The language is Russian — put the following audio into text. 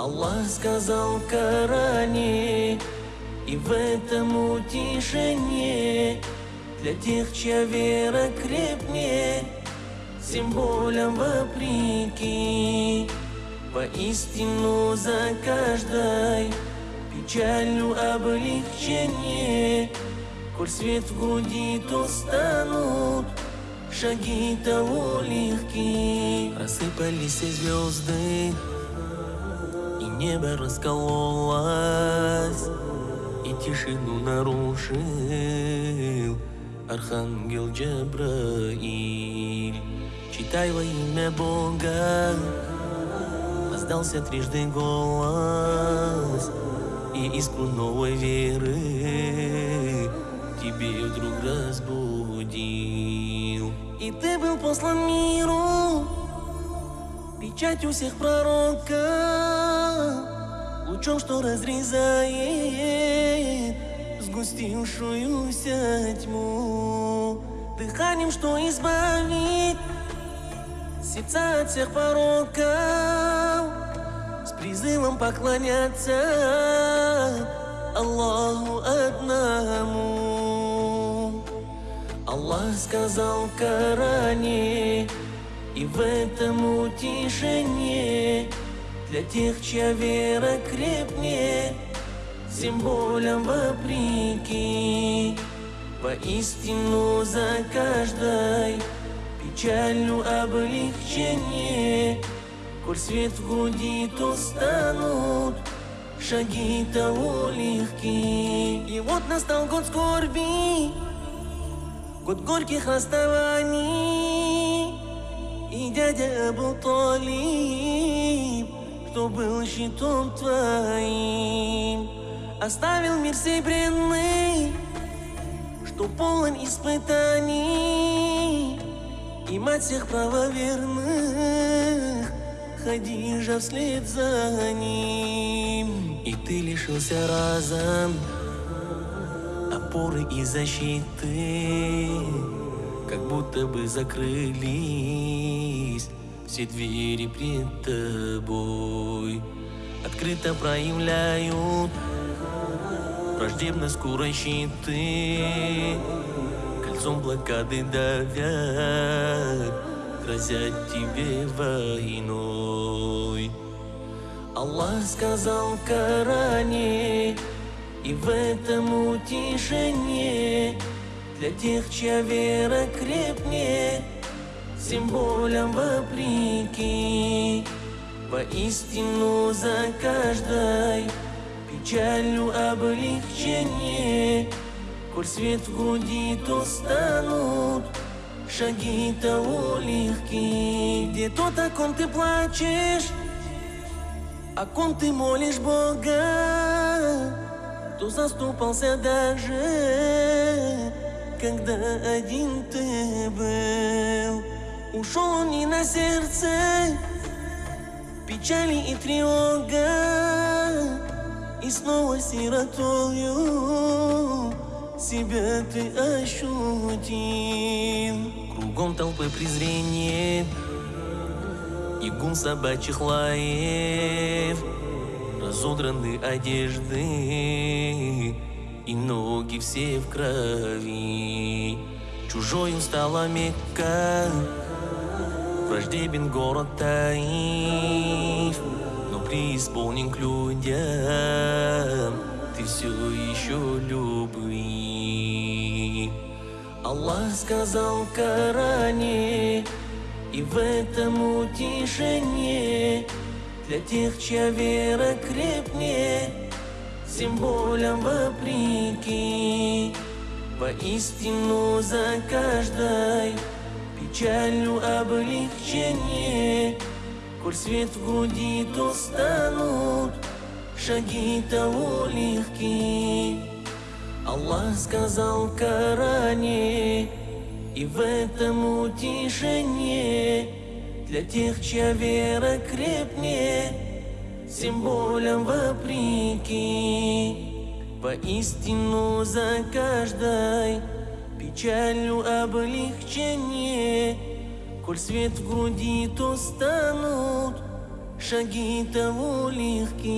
Аллах сказал в Коране, и в этом утешение Для тех, чья вера крепнее, всем болям вопреки. Воистину за каждой печалью облегчение. Коль свет в груди, то шаги того легки Рассыпались звезды, небо раскололось И тишину нарушил Архангел Джабраиль. Читай во имя Бога Раздался трижды голос И искру новой веры Тебе вдруг разбудил. И ты был послан миру Печать у всех пророка Лучом, что разрезает Сгустившуюся тьму. Дыханием, что избавит Сердца от всех пороков С призывом поклоняться Аллаху одному. Аллах сказал в Коране И в этом утешение Для тех, чья вера крепнее Всем болям вопреки. Воистину за каждой печалью облегчение Коль свет в груди, то шаги того легки И вот настал год скорби, год горьких расставаний И дядя Абу Талиб, кто был щитом твоим. Оставил мир серебряный, что полон испытаний. И мать всех правоверных, Хадижа вслед за ним. И ты лишился разом опоры и защиты Как будто бы закрылись все двери пред тобой. Открыто проявляют враждебно скорой щиты Кольцом блокады давят Грозят тебе войной. Аллах сказал Коране И в этом утешение Для тех, чья вера крепнее Всем болям вопреки. Воистину за каждой печалью облегчение. Коль свет в груди, то станут шаги того легки Где тот, о ком ты плачешь, о ком ты молишь Бога Кто заступался даже, когда один ты был. Ушел не на сердце, печали и тревога и снова сиротою себя ты ощутил. Кругом толпы презрения и гум собачьих лаев Разодраны одежды и ноги все в крови. Чужою стала Мекка, враждебен город Таиф. Преисполнен к людям Ты все еще любви. Аллах сказал в Коране И в этом утешение Для тех, чья вера крепнее Всем болям вопреки. Воистину за каждой печалью облегчение. Коль свет в груди, то станут шаги того легки. Аллах сказал в Коране И в этом утешение Для тех, чья вера крепнее Всем болям вопреки Воистину за каждой печалью облегчение Коль свет в груди, то станут шаги того легки.